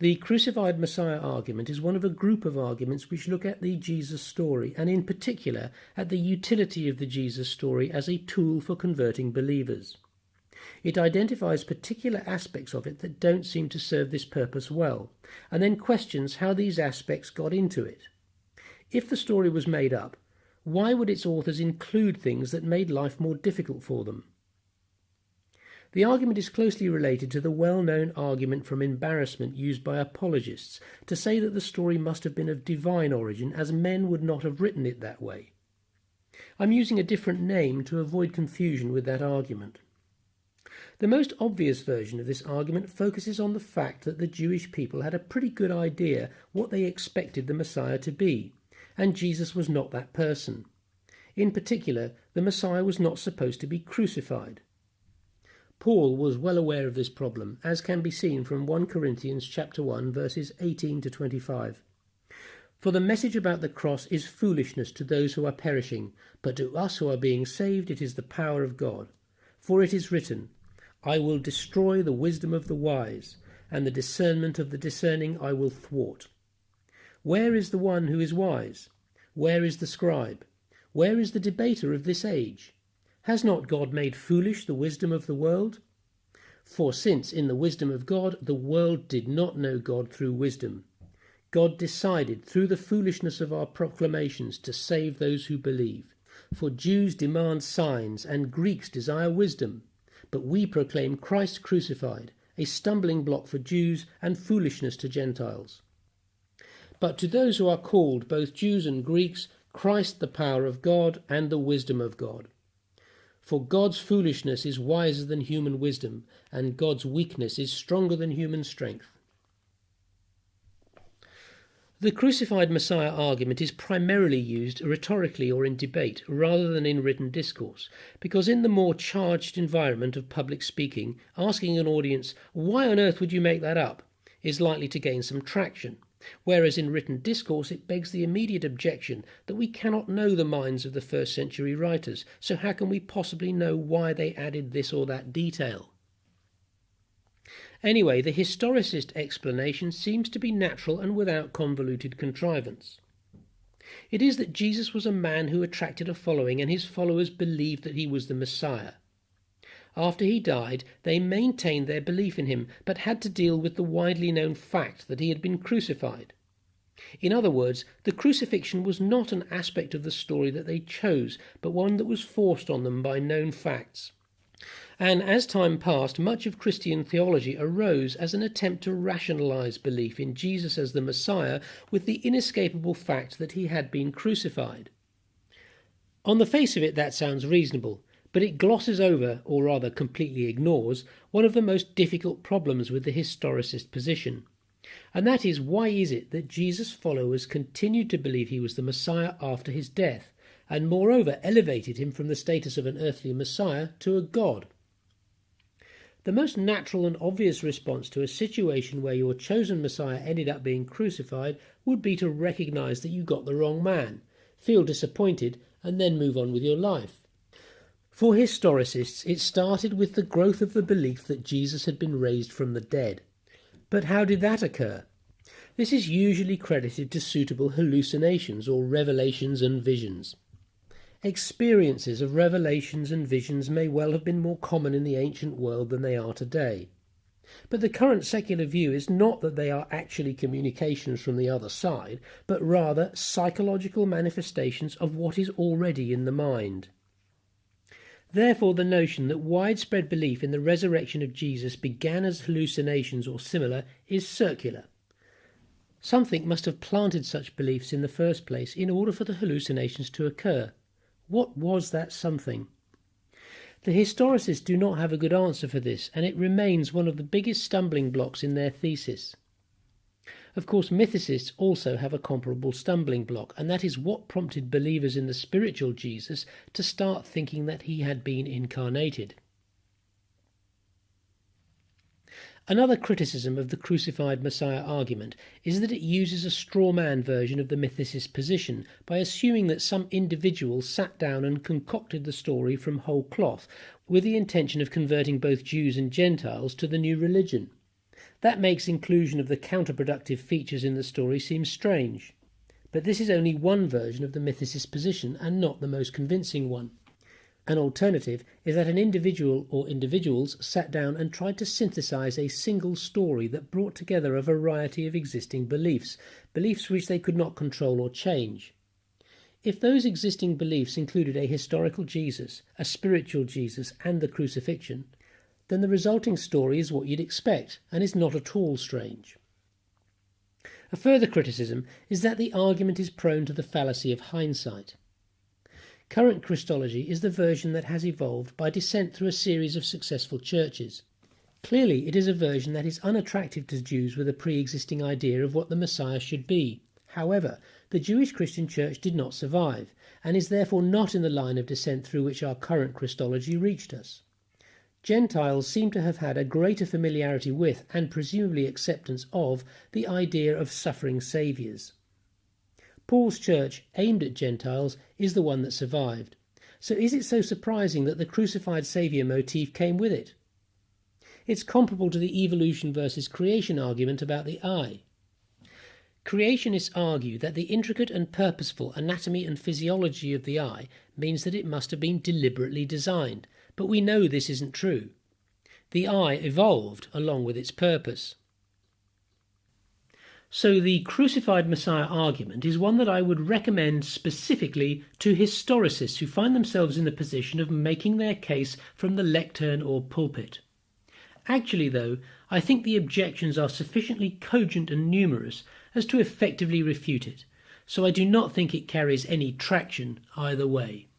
The crucified Messiah argument is one of a group of arguments which look at the Jesus story, and in particular at the utility of the Jesus story as a tool for converting believers. It identifies particular aspects of it that don't seem to serve this purpose well, and then questions how these aspects got into it. If the story was made up, why would its authors include things that made life more difficult for them? The argument is closely related to the well known argument from embarrassment used by apologists to say that the story must have been of divine origin, as men would not have written it that way. I'm using a different name to avoid confusion with that argument. The most obvious version of this argument focuses on the fact that the Jewish people had a pretty good idea what they expected the Messiah to be, and Jesus was not that person. In particular, the Messiah was not supposed to be crucified. Paul was well aware of this problem, as can be seen from 1 Corinthians chapter 1 verses 18 to 25. For the message about the cross is foolishness to those who are perishing, but to us who are being saved it is the power of God. For it is written, I will destroy the wisdom of the wise, and the discernment of the discerning I will thwart. Where is the one who is wise? Where is the scribe? Where is the debater of this age? Has not God made foolish the wisdom of the world? For since in the wisdom of God the world did not know God through wisdom, God decided through the foolishness of our proclamations to save those who believe. For Jews demand signs and Greeks desire wisdom, but we proclaim Christ crucified, a stumbling block for Jews and foolishness to Gentiles. But to those who are called, both Jews and Greeks, Christ the power of God and the wisdom of God. For God's foolishness is wiser than human wisdom, and God's weakness is stronger than human strength. The crucified Messiah argument is primarily used rhetorically or in debate rather than in written discourse, because in the more charged environment of public speaking, asking an audience, Why on earth would you make that up? is likely to gain some traction whereas in written discourse it begs the immediate objection that we cannot know the minds of the first century writers, so how can we possibly know why they added this or that detail? Anyway, the historicist explanation seems to be natural and without convoluted contrivance. It is that Jesus was a man who attracted a following, and his followers believed that he was the Messiah. After he died, they maintained their belief in him, but had to deal with the widely known fact that he had been crucified. In other words, the crucifixion was not an aspect of the story that they chose, but one that was forced on them by known facts. And as time passed, much of Christian theology arose as an attempt to rationalize belief in Jesus as the Messiah with the inescapable fact that he had been crucified. On the face of it, that sounds reasonable, but it glosses over, or rather completely ignores, one of the most difficult problems with the historicist position. And that is why is it that Jesus' followers continued to believe he was the Messiah after his death, and moreover elevated him from the status of an earthly Messiah to a God? The most natural and obvious response to a situation where your chosen Messiah ended up being crucified would be to recognize that you got the wrong man, feel disappointed, and then move on with your life. For historicists, it started with the growth of the belief that Jesus had been raised from the dead. But how did that occur? This is usually credited to suitable hallucinations or revelations and visions. Experiences of revelations and visions may well have been more common in the ancient world than they are today. But the current secular view is not that they are actually communications from the other side, but rather psychological manifestations of what is already in the mind. Therefore, the notion that widespread belief in the resurrection of Jesus began as hallucinations or similar is circular. Something must have planted such beliefs in the first place in order for the hallucinations to occur. What was that something? The historicists do not have a good answer for this, and it remains one of the biggest stumbling blocks in their thesis. Of course, mythicists also have a comparable stumbling block, and that is what prompted believers in the spiritual Jesus to start thinking that he had been incarnated. Another criticism of the crucified Messiah argument is that it uses a straw man version of the mythicist position by assuming that some individual sat down and concocted the story from whole cloth with the intention of converting both Jews and Gentiles to the new religion. That makes inclusion of the counterproductive features in the story seem strange. But this is only one version of the mythicist position and not the most convincing one. An alternative is that an individual or individuals sat down and tried to synthesize a single story that brought together a variety of existing beliefs, beliefs which they could not control or change. If those existing beliefs included a historical Jesus, a spiritual Jesus, and the crucifixion, then the resulting story is what you'd expect and is not at all strange. A further criticism is that the argument is prone to the fallacy of hindsight. Current Christology is the version that has evolved by descent through a series of successful churches. Clearly, it is a version that is unattractive to Jews with a pre existing idea of what the Messiah should be. However, the Jewish Christian Church did not survive, and is therefore not in the line of descent through which our current Christology reached us. Gentiles seem to have had a greater familiarity with, and presumably acceptance of, the idea of suffering saviours. Paul's church, aimed at Gentiles, is the one that survived. So is it so surprising that the crucified Saviour motif came with it? It's comparable to the evolution versus creation argument about the eye. Creationists argue that the intricate and purposeful anatomy and physiology of the eye means that it must have been deliberately designed, but we know this isn't true. The eye evolved along with its purpose. So the crucified Messiah argument is one that I would recommend specifically to historicists who find themselves in the position of making their case from the lectern or pulpit. Actually, though, I think the objections are sufficiently cogent and numerous as to effectively refute it, so I do not think it carries any traction either way.